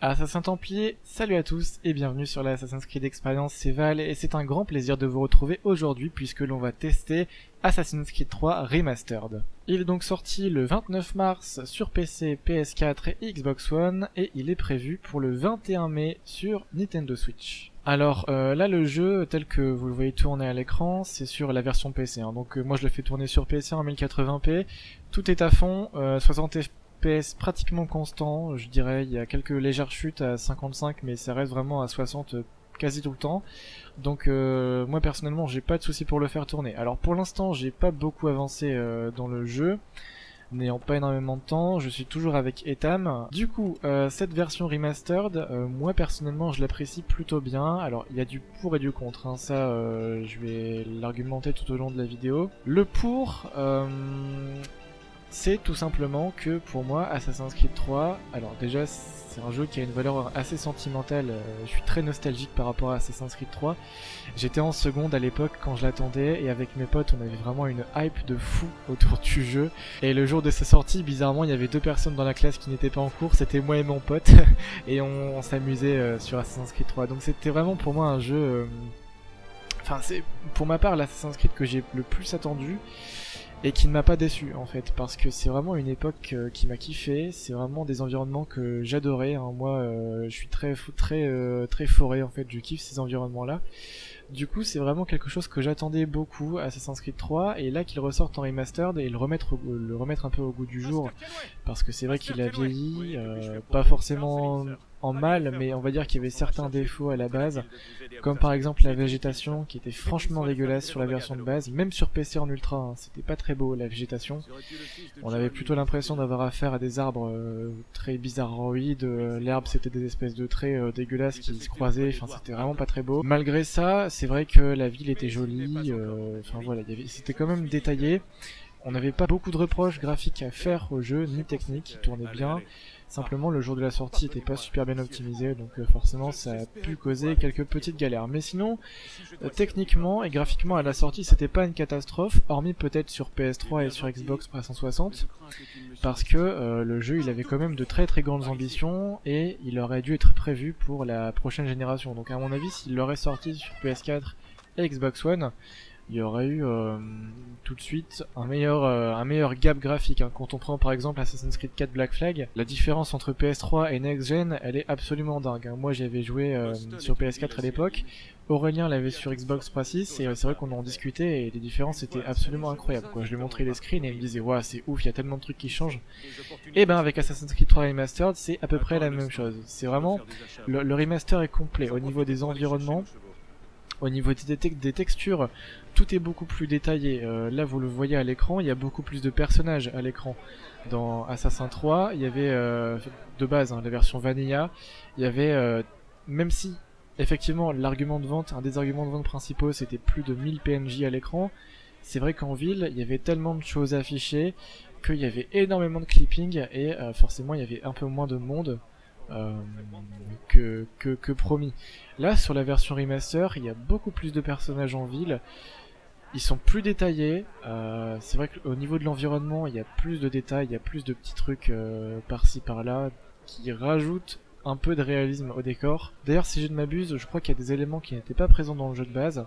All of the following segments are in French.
Assassin Templier, salut à tous et bienvenue sur la Assassin's Creed Experience, c'est Val et c'est un grand plaisir de vous retrouver aujourd'hui puisque l'on va tester Assassin's Creed 3 Remastered. Il est donc sorti le 29 mars sur PC, PS4 et Xbox One et il est prévu pour le 21 mai sur Nintendo Switch. Alors euh, là le jeu tel que vous le voyez tourner à l'écran c'est sur la version PC hein. donc euh, moi je le fais tourner sur PC en 1080p tout est à fond, euh, 60 FPS pratiquement constant, je dirais, il y a quelques légères chutes à 55 mais ça reste vraiment à 60 euh, quasi tout le temps. Donc euh, moi personnellement j'ai pas de souci pour le faire tourner. Alors pour l'instant j'ai pas beaucoup avancé euh, dans le jeu, n'ayant pas énormément de temps, je suis toujours avec Etam. Du coup cette version remastered, moi personnellement je l'apprécie plutôt bien. Alors il y a du pour et du contre, hein. ça je vais l'argumenter tout au long de la vidéo. Le pour, c'est tout simplement que pour moi Assassin's Creed 3, alors déjà c'est un jeu qui a une valeur assez sentimentale, euh, je suis très nostalgique par rapport à Assassin's Creed 3. J'étais en seconde à l'époque quand je l'attendais et avec mes potes on avait vraiment une hype de fou autour du jeu. Et le jour de sa sortie, bizarrement il y avait deux personnes dans la classe qui n'étaient pas en cours, c'était moi et mon pote et on, s'amusait euh, sur Assassin's Creed 3. Donc c'était vraiment pour moi un jeu... euh, Enfin c'est pour ma part l'Assassin's Creed que j'ai le plus attendu et qui ne m'a pas déçu en fait parce que c'est vraiment une époque euh, qui m'a kiffé c'est vraiment des environnements que j'adorais hein. moi euh, je suis très fou- très euh, très forêt en fait je kiffe ces environnements là du coup c'est vraiment quelque chose que j'attendais beaucoup à Assassin's Creed 3 et là qu'il ressorte en remastered et le remettre au- le remettre un peu au goût du jour parce que c'est vrai qu'il a vieilli euh, pas forcément en mal mais on va dire qu'il y avait certains défauts à la base comme par exemple la végétation qui était franchement dégueulasse sur la version de base, même sur PC en ultra, hein, c'était pas très beau la végétation. On avait plutôt l'impression d'avoir affaire à des arbres euh, très bizarroïdes, euh, l'herbe c'était des espèces de traits euh, dégueulasses qui se croisaient, enfin c'était vraiment pas très beau. Malgré ça, c'est vrai que la ville était jolie, enfin voilà, c'était quand même détaillé. On n'avait pas beaucoup de reproches graphiques à faire au jeu, ni techniques, il tournait bien. Simplement, le jour de la sortie était pas super bien optimisé, donc euh, forcément ça a pu causer quelques petites galères. Mais sinon, euh, techniquement et graphiquement à la sortie, c'était pas une catastrophe, hormis peut-être sur PS3 et sur Xbox 360, parce que euh, le jeu il avait quand même de très très grandes ambitions et il aurait dû être prévu pour la prochaine génération. Donc à mon avis, s'il l'aurait sorti sur PS4 et Xbox One, il y aurait eu euh, tout de suite un meilleur, euh, un meilleur gap graphique. hein. Quand on prend par exemple Assassin's Creed 4 Black Flag, la différence entre PS3 et Next Gen, elle est absolument dingue. hein. Moi j'avais joué euh, sur PS4 à l'époque, Aurélien l'avait sur Xbox 360 et c'est vrai qu'on en discutait et les différences étaient absolument incroyables. Quoi. Je lui ai montré les screens et il me disait ouais c'est ouf, il y a tellement de trucs qui changent. Et ben avec Assassin's Creed 3 Remastered, c'est à peu près la même chose. C'est vraiment le, le remaster est complet au niveau des environnements, au niveau des, te- des textures, tout est beaucoup plus détaillé. Euh, là, vous le voyez à l'écran, il y a beaucoup plus de personnages à l'écran. Dans Assassin 3, il y avait euh, de base hein, la version Vanilla, il y avait euh, même si effectivement l'argument de vente, un des arguments de vente principaux, c'était plus de 1000 PNJ à l'écran. C'est vrai qu'en ville, il y avait tellement de choses affichées qu'il y avait énormément de clipping et forcément il y avait un peu moins de monde que promis. Là, sur la version remaster, il y a beaucoup plus de personnages en ville. Ils sont plus détaillés. euh, c'est vrai qu'au niveau de l'environnement, il y a plus de détails, il y a plus de petits trucs euh, par-ci par-là qui rajoutent un peu de réalisme au décor. D'ailleurs, si je ne m'abuse, je crois qu'il y a des éléments qui n'étaient pas présents dans le jeu de base.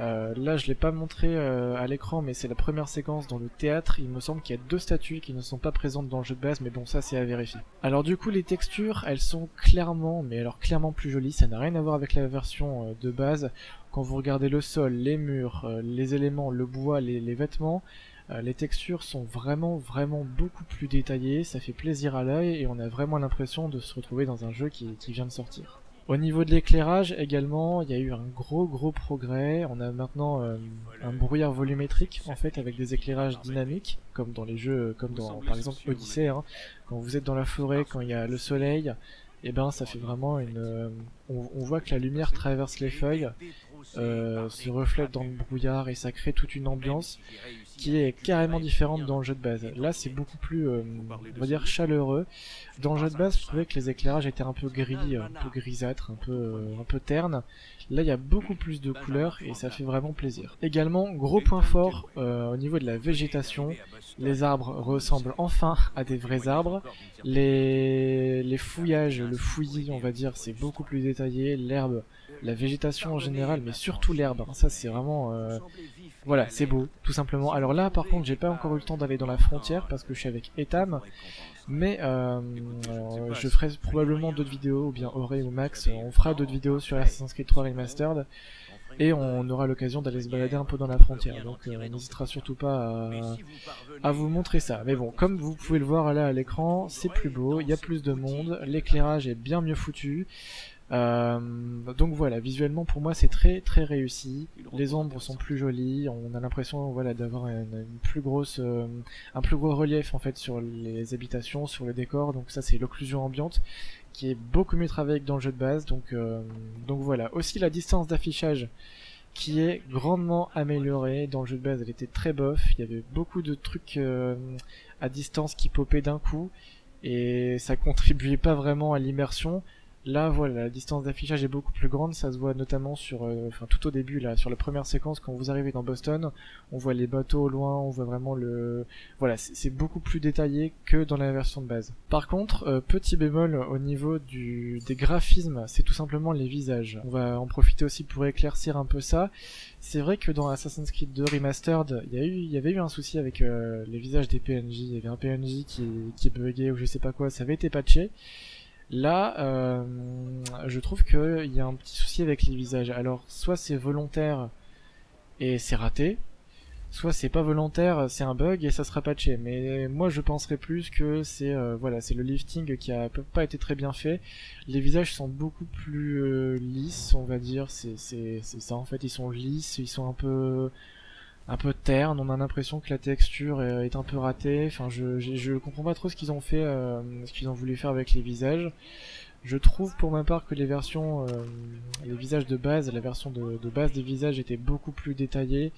Euh, là, je l'ai pas montré euh, à l'écran, mais c'est la première séquence dans le théâtre. Il me semble qu'il y a deux statues qui ne sont pas présentes dans le jeu de base, mais bon, ça c'est à vérifier. Alors du coup, les textures, elles sont clairement, mais alors clairement plus jolies. Ça n'a rien à voir avec la version euh, de base. Quand vous regardez le sol, les murs, euh, les éléments, le bois, les, les vêtements, euh, les textures sont vraiment, vraiment beaucoup plus détaillées. Ça fait plaisir à l'œil et on a vraiment l'impression de se retrouver dans un jeu qui, qui vient de sortir. Au niveau de l'éclairage également, il y a eu un gros gros progrès. On a maintenant euh, un brouillard volumétrique en fait avec des éclairages dynamiques, comme dans les jeux, comme dans par exemple Odyssey. hein. Quand vous êtes dans la forêt, quand il y a le soleil, et ben ça fait vraiment une. euh, on, on voit que la lumière traverse les feuilles, euh, se reflète dans le brouillard et ça crée toute une ambiance qui est carrément différente dans le jeu de base. Là, c'est beaucoup plus, euh, on va dire, chaleureux. Dans le jeu de base, je trouvais que les éclairages étaient un peu gris, un peu grisâtres, un peu, euh, un peu ternes. Là, il y a beaucoup plus de couleurs et ça fait vraiment plaisir. Également, gros point fort euh, au niveau de la végétation. Les arbres ressemblent enfin à des vrais arbres. Les les fouillages, le fouillis, on va dire, c'est beaucoup plus détaillé. L'herbe, la végétation en général, mais surtout l'herbe. Hein, ça, c'est vraiment... Euh, voilà, c'est beau, tout simplement. Alors là, par contre, j'ai pas encore eu le temps d'aller dans la frontière parce que je suis avec Etam. Mais euh, je ferai probablement d'autres vidéos, ou bien Auré ou Max, on fera d'autres vidéos sur Assassin's Creed 3 Remastered et on aura l'occasion d'aller se balader un peu dans la frontière. Donc euh, on n'hésitera surtout pas à, vous montrer ça. Mais bon, comme vous pouvez le voir là à l'écran, c'est plus beau, il y a plus de monde, l'éclairage est bien mieux foutu. Euh, donc voilà, visuellement pour moi c'est très très réussi. Les ombres sont plus jolies, on a l'impression voilà d'avoir une, plus grosse, euh, un plus gros relief en fait sur les habitations, sur le décor. Donc ça c'est l'occlusion ambiante qui est beaucoup mieux travaillé que dans le jeu de base. Donc, euh, donc voilà. Aussi la distance d'affichage qui est grandement améliorée. Dans le jeu de base, elle était très bof. Il y avait beaucoup de trucs euh, à distance qui popaient d'un coup. Et ça contribuait pas vraiment à l'immersion. Là, voilà, la distance d'affichage est beaucoup plus grande, ça se voit notamment sur, euh, enfin tout au début là, sur la première séquence quand vous arrivez dans Boston, on voit les bateaux au loin, on voit vraiment le, voilà, c'est beaucoup plus détaillé que dans la version de base. Par contre, euh, petit bémol au niveau du, des graphismes, c'est tout simplement les visages. On va en profiter aussi pour éclaircir un peu ça. C'est vrai que dans Assassin's Creed 2 Remastered, il y, y avait eu un souci avec euh, les visages des PNJ. Il y avait un PNJ qui, qui buguait ou je sais pas quoi, ça avait été patché. Là, euh, je trouve qu'il y a un petit souci avec les visages. Alors, soit c'est volontaire et c'est raté, soit c'est pas volontaire, c'est un bug et ça sera patché. Mais moi, je penserais plus que c'est euh, voilà, c'est le lifting qui a pas été très bien fait. Les visages sont beaucoup plus euh, lisses, on va dire. C'est ça en fait, ils sont lisses, ils sont un peu un peu terne, on a l'impression que la texture est un peu ratée, enfin je, je, comprends pas trop ce qu'ils ont fait, euh, ce qu'ils ont voulu faire avec les visages. Je trouve pour ma part que les versions, euh, les visages de base, la version de, de, base des visages était beaucoup plus détaillée.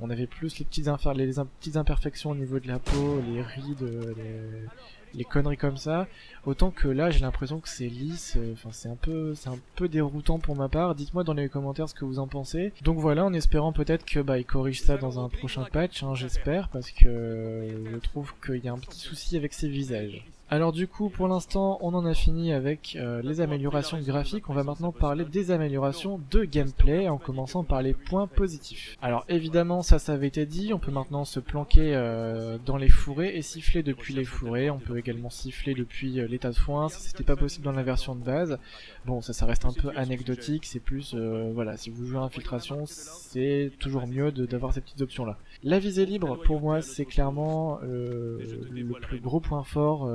On avait plus les petites, les petites imperfections au niveau de la peau, les rides, les, les conneries comme ça. Autant que là, j'ai l'impression que c'est lisse. Euh, enfin, c'est un peu, c'est un peu déroutant pour ma part. Dites-moi dans les commentaires ce que vous en pensez. Donc voilà, en espérant peut-être que bah ils corrigent ça dans un prochain patch, hein, j'espère, parce que je trouve qu'il y a un petit souci avec ces visages. Alors du coup, pour l'instant, on en a fini avec euh, les améliorations graphiques. On va maintenant parler des améliorations de gameplay, en commençant par les points positifs. Alors évidemment, ça, ça avait été dit. On peut maintenant se planquer euh, dans les fourrés et siffler depuis les fourrés. On peut également siffler depuis euh, l'état de foin. Ça, c'était pas possible dans la version de base. Bon, ça, ça reste un peu anecdotique. C'est plus, voilà, si vous jouez à infiltration, c'est toujours mieux d'avoir ces petites options-là. La visée libre, pour moi, c'est clairement le plus gros point fort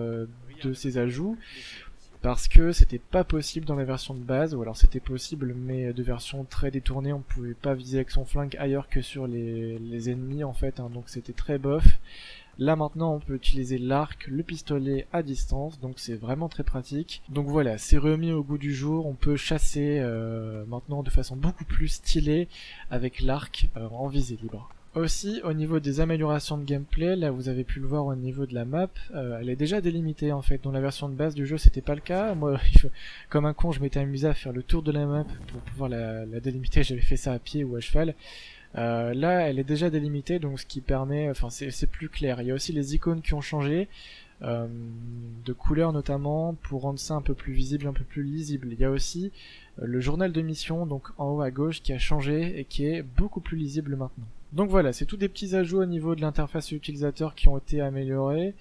de ces ajouts parce que c'était pas possible dans la version de base, ou alors c'était possible mais de version très détournée, on pouvait pas viser avec son flingue ailleurs que sur les, ennemis en fait, hein, donc c'était très bof. Là maintenant on peut utiliser l'arc, le pistolet à distance, donc c'est vraiment très pratique. Donc voilà, c'est remis au goût du jour, on peut chasser euh, maintenant de façon beaucoup plus stylée avec l'arc euh, en visée libre. Aussi, au niveau des améliorations de gameplay, là vous avez pu le voir au niveau de la map, euh, elle est déjà délimitée en fait. Dans la version de base du jeu, c'était pas le cas. Moi, comme un con, je m'étais amusé à faire le tour de la map pour pouvoir la, délimiter. J'avais fait ça à pied ou à cheval. Euh, là, elle est déjà délimitée, donc ce qui permet, enfin, c'est plus clair. Il y a aussi les icônes qui ont changé. Euh, de couleur notamment pour rendre ça un peu plus visible, un peu plus lisible. Il y a aussi le journal de mission donc en haut à gauche qui a changé et qui est beaucoup plus lisible maintenant. Donc voilà, c'est tous des petits ajouts au niveau de l'interface utilisateur qui ont été améliorés.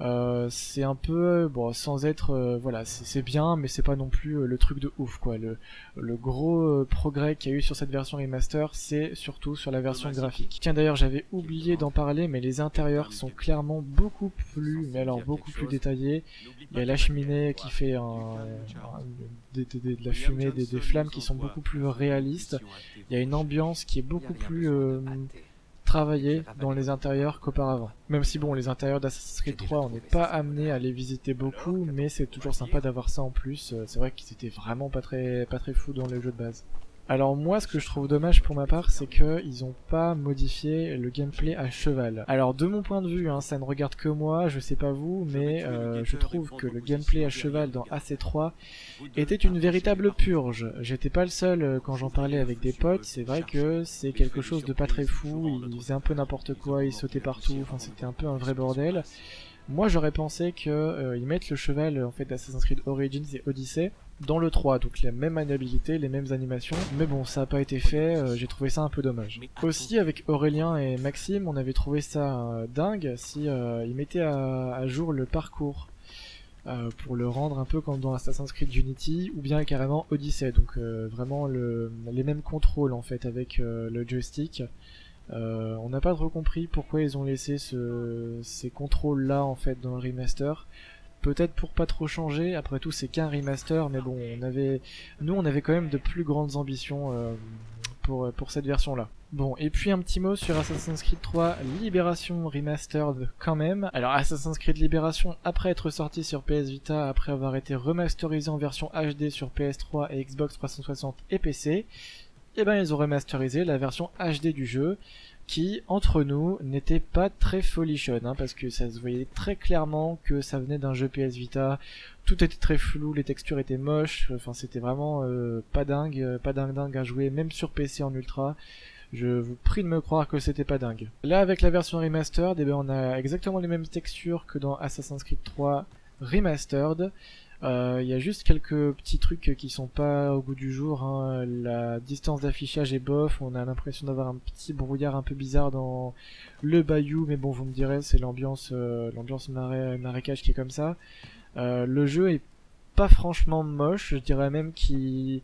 Euh, c'est un peu bon sans être euh, voilà c'est bien mais c'est pas non plus euh, le truc de ouf quoi. Le, le gros progrès qu'il y a eu sur cette version remaster c'est surtout sur la version graphique. Tiens d'ailleurs j'avais oublié d'en parler mais les intérieurs sont clairement beaucoup plus mais alors beaucoup plus détaillés il y a la cheminée qui fait un, de, la fumée des, flammes qui sont beaucoup plus réalistes. il y a une ambiance qui est beaucoup plus travailler dans les intérieurs qu'auparavant. Même si bon, les intérieurs d'Assassin's Creed 3, on n'est pas amené à les visiter beaucoup, mais c'est toujours sympa d'avoir ça en plus. Euh, c'est vrai qu'ils étaient vraiment pas très, pas très fous dans les jeux de base. Alors moi, ce que je trouve dommage pour ma part, c'est qu'ils ont pas modifié le gameplay à cheval. Alors de mon point de vue, hein, ça ne regarde que moi, je sais pas vous, mais euh, je trouve que le gameplay à cheval dans AC3 était une véritable purge. J'étais pas le seul euh, quand j'en parlais avec des potes, c'est vrai que c'est quelque chose de pas très fou, il faisait un peu n'importe quoi, il sautait partout, enfin c'était un peu un vrai bordel. Moi j'aurais pensé qu'ils euh, mettent le cheval en fait d'Assassin's Creed Origins et Odyssey dans le 3, donc les mêmes maniabilités, les mêmes animations, mais bon ça n'a pas été fait, euh, j'ai trouvé ça un peu dommage. Aussi avec Aurélien et Maxime, on avait trouvé ça euh, dingue si ils mettaient à, jour le parcours. pour le rendre un peu comme dans Assassin's Creed Unity ou bien carrément Odyssey donc vraiment les mêmes contrôles en fait avec le joystick euh, on n'a pas trop compris pourquoi ils ont laissé ces contrôles là en fait dans le remaster. Peut-être pour pas trop changer, après tout c'est qu'un remaster, mais bon, on avait, nous on avait quand même de plus grandes ambitions euh, pour, pour cette version là. Bon, et puis un petit mot sur Assassin's Creed 3 Libération Remastered quand même. Alors Assassin's Creed Libération, après être sorti sur PS Vita, après avoir été remasterisé en version HD sur PS3 et Xbox 360 et PC, et eh ben ils ont remasterisé la version HD du jeu qui, entre nous, n'était pas très folichonne, hein, parce que ça se voyait très clairement que ça venait d'un jeu PS Vita, tout était très flou, les textures étaient moches, enfin c'était vraiment euh, pas dingue, euh, pas dingue dingue à jouer, même sur PC en ultra, je vous prie de me croire que c'était pas dingue. Là avec la version remastered, eh ben, on a exactement les mêmes textures que dans Assassin's Creed 3 Remastered, il euh, y a juste quelques petits trucs qui sont pas au goût du jour. Hein. La distance d'affichage est bof. On a l'impression d'avoir un petit brouillard un peu bizarre dans le bayou, mais bon, vous me direz, c'est l'ambiance, euh, l'ambiance marécage qui est comme ça. Euh, le jeu est pas franchement moche. Je dirais même qu'il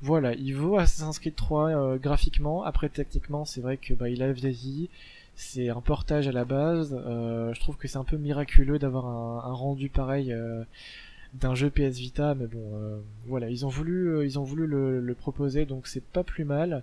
voilà, il vaut Assassin's Creed 3 graphiquement. Après, techniquement, c'est vrai que bah, il a vieilli. C'est un portage à la base. je trouve que c'est un peu miraculeux d'avoir un, un rendu pareil d'un jeu PS Vita, mais bon, euh, voilà, ils ont voulu, euh, ils ont voulu le, le proposer, donc c'est pas plus mal.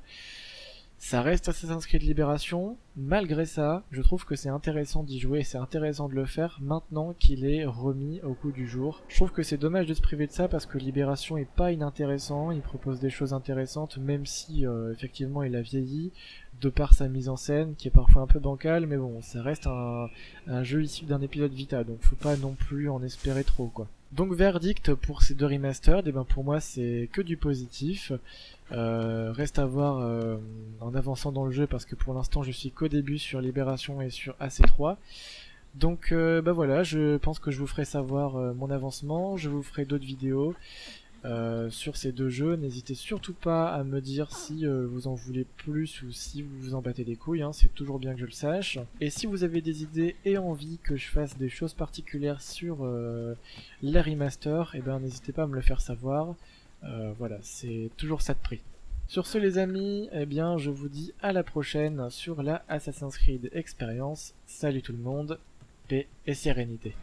Ça reste Assassin's Creed Libération. Malgré ça, je trouve que c'est intéressant d'y jouer et c'est intéressant de le faire maintenant qu'il est remis au coup du jour. Je trouve que c'est dommage de se priver de ça parce que Libération est pas inintéressant, il propose des choses intéressantes même si euh, effectivement il a vieilli de par sa mise en scène qui est parfois un peu bancale mais bon, ça reste un, jeu issu d'un épisode Vita donc faut pas non plus en espérer trop quoi. Donc verdict pour ces deux remasters, et ben pour moi c'est que du positif. Euh, reste à voir euh, en avançant dans le jeu parce que pour l'instant je suis qu'au début sur Libération et sur AC3. Donc euh, bah voilà, je pense que je vous ferai savoir mon avancement, je vous ferai d'autres vidéos. Euh, sur ces deux jeux. N'hésitez surtout pas à me dire si euh, vous en voulez plus ou si vous vous en battez des couilles, hein. c'est toujours bien que je le sache. Et si vous avez des idées et envie que je fasse des choses particulières sur euh, les remasters, eh ben n'hésitez pas à me le faire savoir. voilà, c'est toujours ça de prix. Sur ce les amis, eh bien je vous dis à la prochaine sur la Assassin's Creed Experience. Salut tout le monde, paix et sérénité.